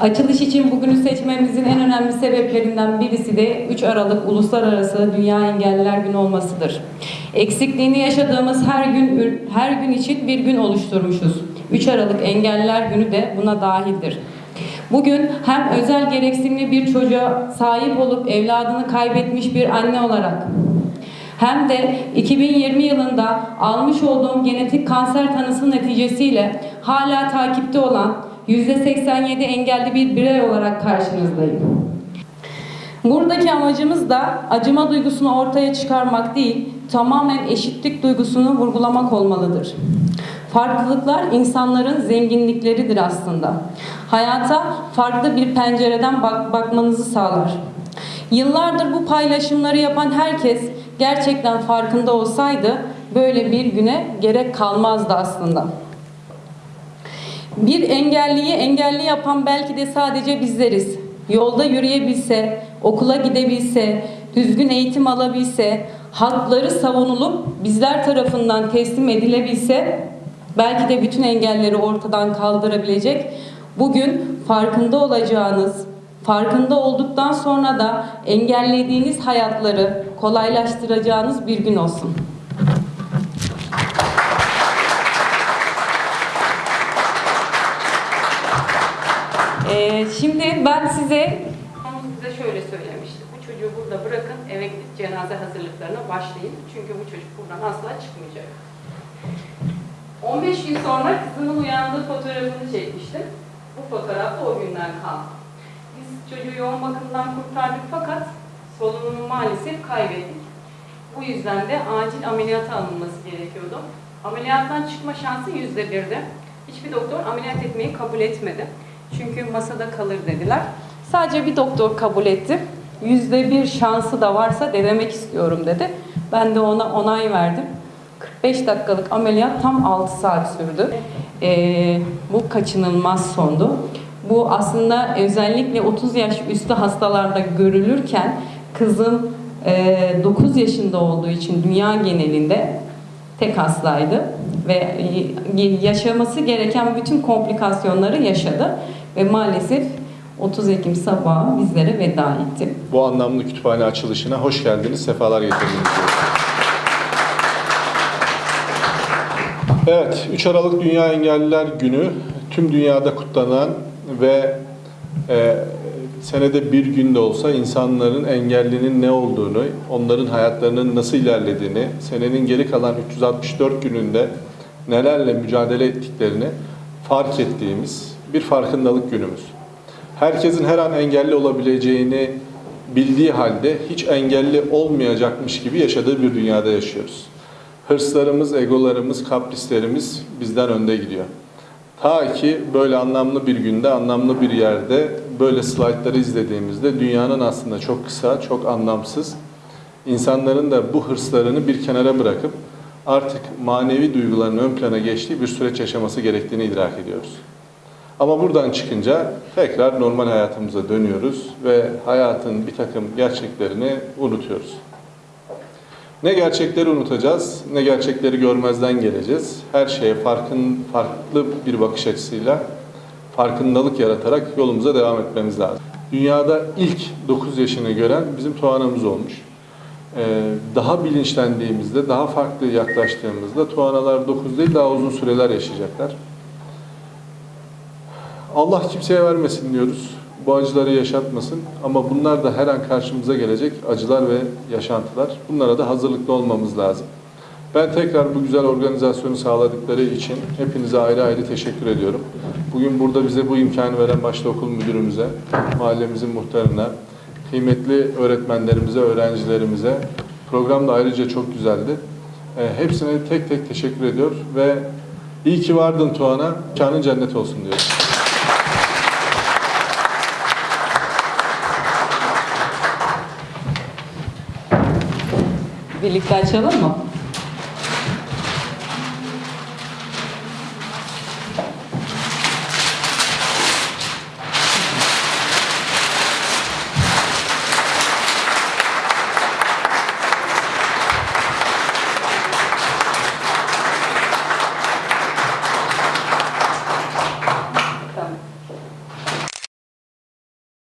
Açılış için bugünü seçmemizin en önemli sebeplerinden birisi de 3 Aralık Uluslararası Dünya Engelliler Günü olmasıdır. Eksikliğini yaşadığımız her gün her gün için bir gün oluşturmuşuz. 3 Aralık Engelliler Günü de buna dahildir. Bugün hem özel gereksinimli bir çocuğa sahip olup evladını kaybetmiş bir anne olarak hem de 2020 yılında almış olduğum genetik kanser tanısı neticesiyle hala takipte olan %87 engelli bir birey olarak karşınızdayım. Buradaki amacımız da acıma duygusunu ortaya çıkarmak değil, tamamen eşitlik duygusunu vurgulamak olmalıdır. Farklılıklar insanların zenginlikleridir aslında. Hayata farklı bir pencereden bak bakmanızı sağlar. Yıllardır bu paylaşımları yapan herkes gerçekten farkında olsaydı böyle bir güne gerek kalmazdı aslında. Bir engelliyi engelli yapan belki de sadece bizleriz. Yolda yürüyebilse, okula gidebilse, düzgün eğitim alabilse, hakları savunulup bizler tarafından teslim edilebilse belki de bütün engelleri ortadan kaldırabilecek. Bugün farkında olacağınız, farkında olduktan sonra da engellediğiniz hayatları kolaylaştıracağınız bir gün olsun. Ee, şimdi ben size size şöyle söylemiştim. Bu çocuğu burada bırakın, eve cenaze hazırlıklarına başlayın. Çünkü bu çocuk buradan asla çıkmayacak. 15 gün sonra kızımın uyandığı fotoğrafını çekmiştim. Bu fotoğraf da o günden kaldı. Biz çocuğu yoğun bakımdan kurtardık fakat solunumunu maalesef kaybettik. Bu yüzden de acil ameliyata alınması gerekiyordu. Ameliyattan çıkma şansı yüzde birdi. Hiçbir doktor ameliyat etmeyi kabul etmedi. Çünkü masada kalır dediler. Sadece bir doktor kabul etti. Yüzde bir şansı da varsa denemek istiyorum dedi. Ben de ona onay verdim. 45 dakikalık ameliyat tam 6 saat sürdü. Ee, bu kaçınılmaz sondu. Bu aslında özellikle 30 yaş üstü hastalarda görülürken kızım e, 9 yaşında olduğu için dünya genelinde tek hastaydı ve yaşaması gereken bütün komplikasyonları yaşadı ve maalesef 30 Ekim sabahı bizlere veda etti. Bu anlamlı kütüphane açılışına hoş geldiniz, sefalar getirdiniz. Evet, 3 Aralık Dünya Engelliler Günü tüm dünyada kutlanan ve e, senede bir günde olsa insanların engellinin ne olduğunu, onların hayatlarının nasıl ilerlediğini, senenin geri kalan 364 gününde nelerle mücadele ettiklerini fark ettiğimiz bir farkındalık günümüz. Herkesin her an engelli olabileceğini bildiği halde hiç engelli olmayacakmış gibi yaşadığı bir dünyada yaşıyoruz. Hırslarımız, egolarımız, kaprislerimiz bizden önde gidiyor. Ta ki böyle anlamlı bir günde, anlamlı bir yerde böyle slaytları izlediğimizde dünyanın aslında çok kısa, çok anlamsız, insanların da bu hırslarını bir kenara bırakıp artık manevi duyguların ön plana geçtiği bir süreç yaşaması gerektiğini idrak ediyoruz. Ama buradan çıkınca tekrar normal hayatımıza dönüyoruz ve hayatın bir takım gerçeklerini unutuyoruz. Ne gerçekleri unutacağız, ne gerçekleri görmezden geleceğiz. Her şeye farkın, farklı bir bakış açısıyla farkındalık yaratarak yolumuza devam etmemiz lazım. Dünyada ilk 9 yaşını gören bizim Tuana'mız olmuş. Ee, daha bilinçlendiğimizde, daha farklı yaklaştığımızda Tuanalar 9 değil daha uzun süreler yaşayacaklar. Allah kimseye vermesin diyoruz. Bu acıları yaşatmasın ama bunlar da her an karşımıza gelecek acılar ve yaşantılar. Bunlara da hazırlıklı olmamız lazım. Ben tekrar bu güzel organizasyonu sağladıkları için hepinize ayrı ayrı teşekkür ediyorum. Bugün burada bize bu imkanı veren başta okul müdürümüze, mahallemizin muhtarına, kıymetli öğretmenlerimize, öğrencilerimize program da ayrıca çok güzeldi. Hepsine tek tek teşekkür ediyor ve iyi ki vardın Tuana, kanın cennet olsun diyorum. Birlikte açalım mı?